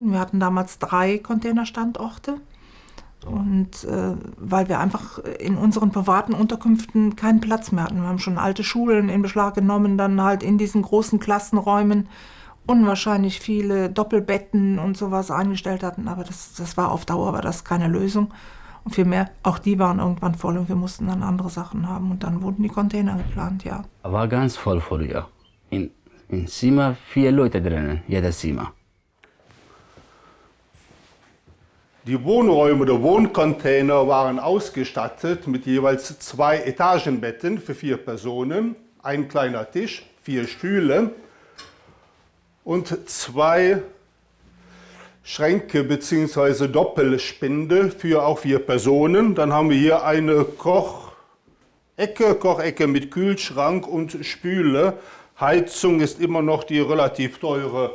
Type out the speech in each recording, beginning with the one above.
Wir hatten damals drei Containerstandorte. Und äh, weil wir einfach in unseren privaten Unterkünften keinen Platz mehr hatten. Wir haben schon alte Schulen in Beschlag genommen, dann halt in diesen großen Klassenräumen unwahrscheinlich viele Doppelbetten und sowas eingestellt hatten. Aber das, das war auf Dauer war das keine Lösung. Und vielmehr, auch die waren irgendwann voll und wir mussten dann andere Sachen haben. Und dann wurden die Container geplant, ja. War ganz voll früher. In, in Zimmer vier Leute drinnen, jedes Zimmer. Die Wohnräume oder Wohncontainer waren ausgestattet mit jeweils zwei Etagenbetten für vier Personen, ein kleiner Tisch, vier Stühle und zwei Schränke bzw. Doppelspinde für auch vier Personen. Dann haben wir hier eine Kochecke, Kochecke mit Kühlschrank und Spüle. Heizung ist immer noch die relativ teure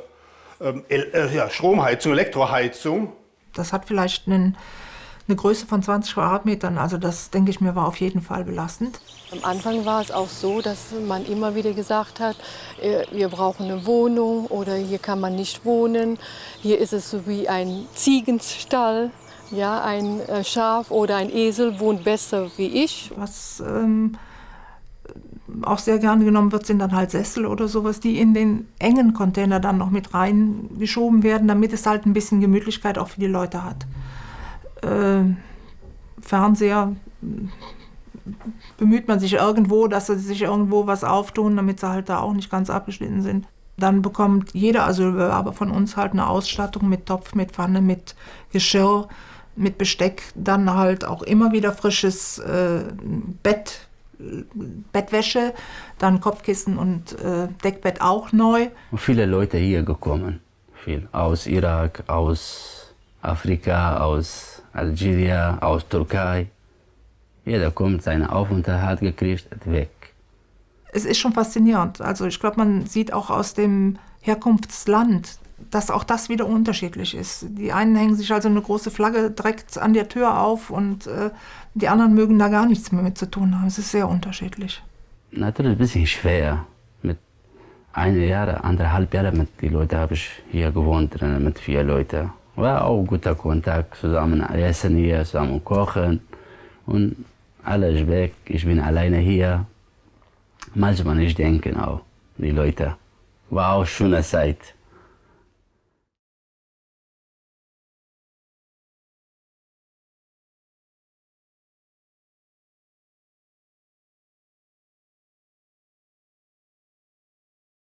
ähm, äh, ja, Stromheizung, Elektroheizung. Das hat vielleicht einen, eine Größe von 20 Quadratmetern. Also das, denke ich mir, war auf jeden Fall belastend. Am Anfang war es auch so, dass man immer wieder gesagt hat, äh, wir brauchen eine Wohnung oder hier kann man nicht wohnen. Hier ist es so wie ein Ziegenstall. Ja, ein äh, Schaf oder ein Esel wohnt besser wie ich. Was ähm, auch sehr gerne genommen wird, sind dann halt Sessel oder sowas, die in den engen Container dann noch mit reingeschoben werden, damit es halt ein bisschen Gemütlichkeit auch für die Leute hat. Äh, Fernseher bemüht man sich irgendwo, dass sie sich irgendwo was auftun, damit sie halt da auch nicht ganz abgeschnitten sind. Dann bekommt jeder Asylbewerber von uns halt eine Ausstattung mit Topf, mit Pfanne, mit Geschirr, mit Besteck, dann halt auch immer wieder frisches äh, Bett, Bettwäsche, dann Kopfkissen und äh, Deckbett auch neu. Und viele Leute hier gekommen, viel aus Irak, aus Afrika, aus Algerien, aus Türkei. Jeder kommt, seinen Aufenthalt gekriegt, weg. Es ist schon faszinierend. Also ich glaube, man sieht auch aus dem Herkunftsland, dass auch das wieder unterschiedlich ist. Die einen hängen sich also eine große Flagge direkt an der Tür auf und äh, die anderen mögen da gar nichts mehr mit zu tun haben. Es ist sehr unterschiedlich. Natürlich ein bisschen schwer. Mit einem Jahr, anderthalb Jahren mit den Leuten habe ich hier gewohnt, mit vier Leuten. War auch guter Kontakt, zusammen essen hier, zusammen kochen. Und alles weg, ich bin alleine hier. Manchmal nicht denken auch, die Leute. War auch eine schöne Zeit.